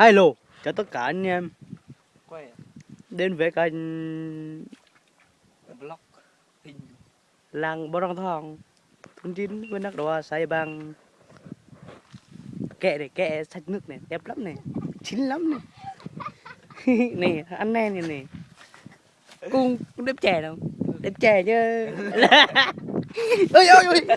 Hello, chào tất cả anh em. Quay à? đến với kênh vlog hình. Làng Bò Răng Thong thôn chín với nắc đòa xây bằng. Kẹ này kẹ sạch nước này đẹp lắm này chín lắm này. Này ăn nen này này. Cung cũng đẹp trẻ đâu? Đẹp trẻ chứ. Ôi ôi ôi.